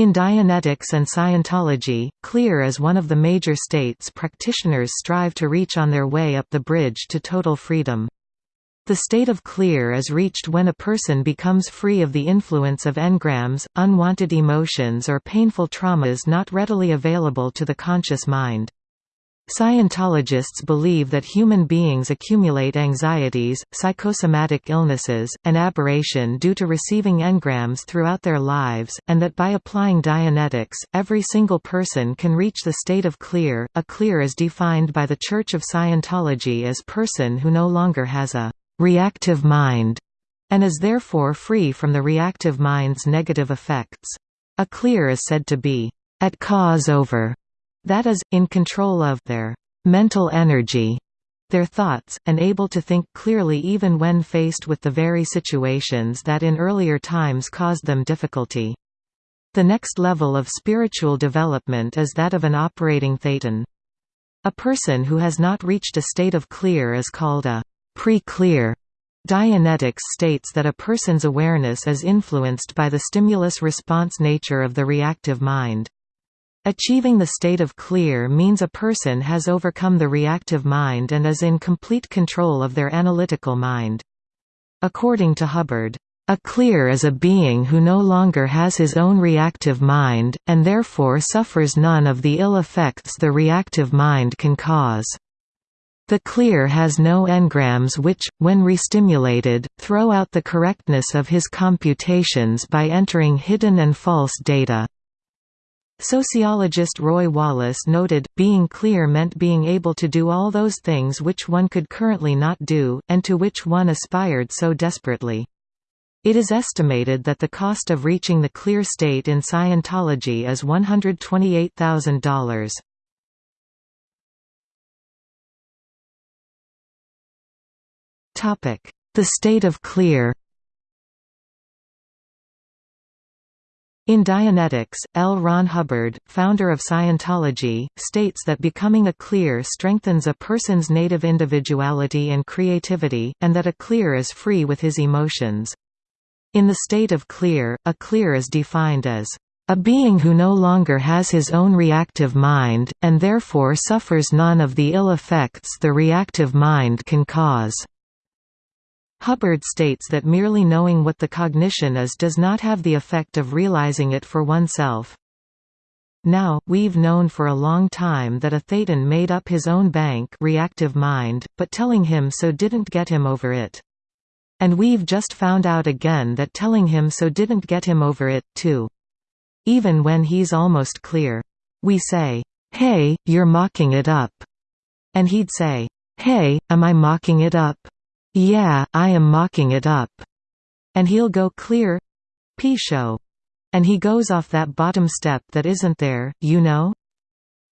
In Dianetics and Scientology, clear is one of the major states practitioners strive to reach on their way up the bridge to total freedom. The state of clear is reached when a person becomes free of the influence of engrams, unwanted emotions or painful traumas not readily available to the conscious mind. Scientologists believe that human beings accumulate anxieties, psychosomatic illnesses, and aberration due to receiving engrams throughout their lives, and that by applying Dianetics, every single person can reach the state of clear. A clear is defined by the Church of Scientology as person who no longer has a reactive mind and is therefore free from the reactive mind's negative effects. A clear is said to be at cause over that is, in control of their mental energy, their thoughts, and able to think clearly even when faced with the very situations that in earlier times caused them difficulty. The next level of spiritual development is that of an operating thetan. A person who has not reached a state of clear is called a pre-clear. Dianetics states that a person's awareness is influenced by the stimulus-response nature of the reactive mind. Achieving the state of clear means a person has overcome the reactive mind and is in complete control of their analytical mind. According to Hubbard, a clear is a being who no longer has his own reactive mind, and therefore suffers none of the ill effects the reactive mind can cause. The clear has no engrams which, when restimulated, throw out the correctness of his computations by entering hidden and false data. Sociologist Roy Wallis noted, being clear meant being able to do all those things which one could currently not do, and to which one aspired so desperately. It is estimated that the cost of reaching the clear state in Scientology is $128,000. The state of clear In Dianetics, L. Ron Hubbard, founder of Scientology, states that becoming a clear strengthens a person's native individuality and creativity, and that a clear is free with his emotions. In the state of clear, a clear is defined as a being who no longer has his own reactive mind, and therefore suffers none of the ill effects the reactive mind can cause. Hubbard states that merely knowing what the cognition is does not have the effect of realizing it for oneself. Now, we've known for a long time that a thetan made up his own bank reactive mind, but telling him so didn't get him over it. And we've just found out again that telling him so didn't get him over it, too. Even when he's almost clear. We say, hey, you're mocking it up. And he'd say, hey, am I mocking it up? Yeah, I am mocking it up. And he'll go clear P-show. And he goes off that bottom step that isn't there, you know?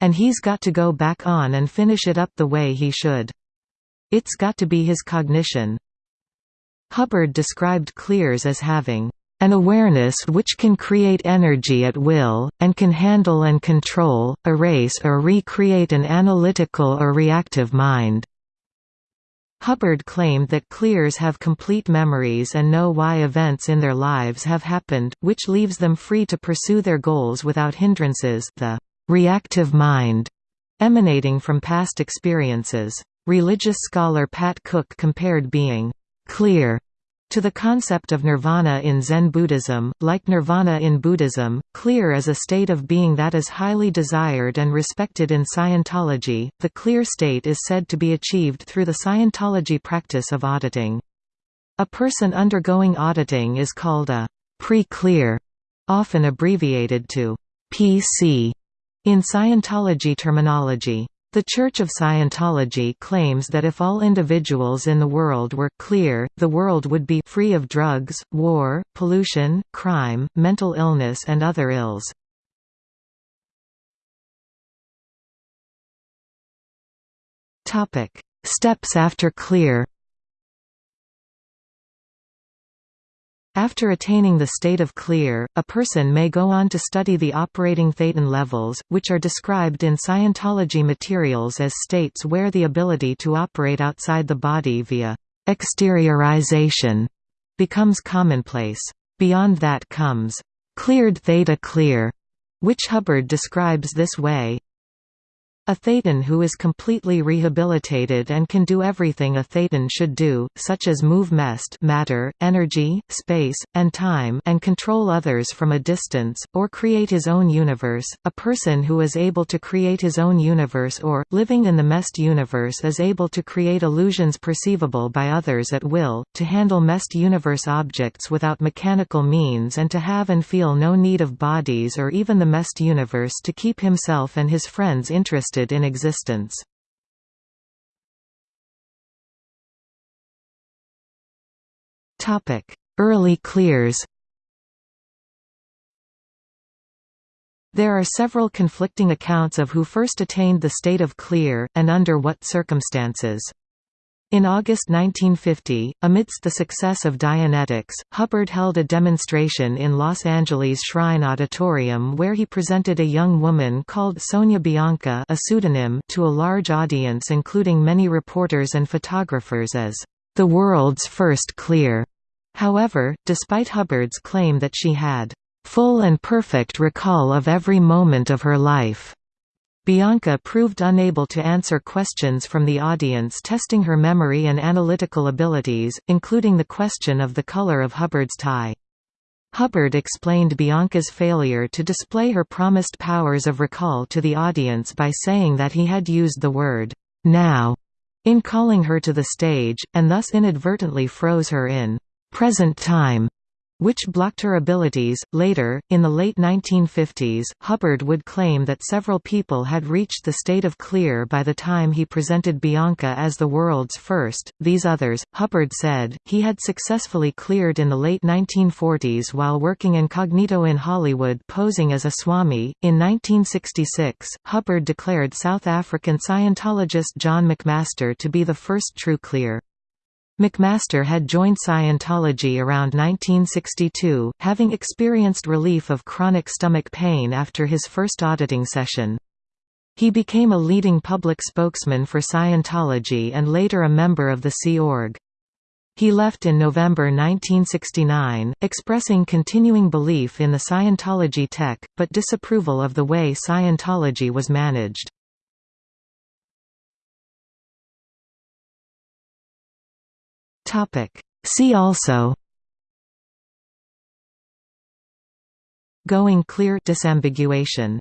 And he's got to go back on and finish it up the way he should. It's got to be his cognition. Hubbard described clears as having an awareness which can create energy at will, and can handle and control, erase or recreate an analytical or reactive mind. Hubbard claimed that clears have complete memories and know why events in their lives have happened, which leaves them free to pursue their goals without hindrances the reactive mind emanating from past experiences. Religious scholar Pat Cook compared being clear to the concept of nirvana in Zen Buddhism, like nirvana in Buddhism, clear is a state of being that is highly desired and respected in Scientology. The clear state is said to be achieved through the Scientology practice of auditing. A person undergoing auditing is called a pre-clear, often abbreviated to PC in Scientology terminology. The Church of Scientology claims that if all individuals in the world were clear, the world would be free of drugs, war, pollution, crime, mental illness and other ills. Steps after clear After attaining the state of clear, a person may go on to study the operating thetan levels, which are described in Scientology materials as states where the ability to operate outside the body via exteriorization becomes commonplace. Beyond that comes cleared theta clear, which Hubbard describes this way, a thetan who is completely rehabilitated and can do everything a thetan should do, such as move mest matter, energy, space, and time and control others from a distance, or create his own universe. A person who is able to create his own universe or, living in the mest universe is able to create illusions perceivable by others at will, to handle mest universe objects without mechanical means and to have and feel no need of bodies or even the mest universe to keep himself and his friends interested in existence. Early clears There are several conflicting accounts of who first attained the state of clear, and under what circumstances. In August 1950, amidst the success of Dianetics, Hubbard held a demonstration in Los Angeles Shrine Auditorium where he presented a young woman called Sonia Bianca a pseudonym to a large audience including many reporters and photographers as the world's first clear. However, despite Hubbard's claim that she had full and perfect recall of every moment of her life, Bianca proved unable to answer questions from the audience testing her memory and analytical abilities, including the question of the color of Hubbard's tie. Hubbard explained Bianca's failure to display her promised powers of recall to the audience by saying that he had used the word, now, in calling her to the stage, and thus inadvertently froze her in present time which blocked her abilities. Later, in the late 1950s, Hubbard would claim that several people had reached the state of clear by the time he presented Bianca as the world's first. These others, Hubbard said, he had successfully cleared in the late 1940s while working incognito in Hollywood posing as a Swami. In 1966, Hubbard declared South African Scientologist John McMaster to be the first true clear. McMaster had joined Scientology around 1962, having experienced relief of chronic stomach pain after his first auditing session. He became a leading public spokesman for Scientology and later a member of the Sea Org. He left in November 1969, expressing continuing belief in the Scientology tech, but disapproval of the way Scientology was managed. Topic. See also Going clear disambiguation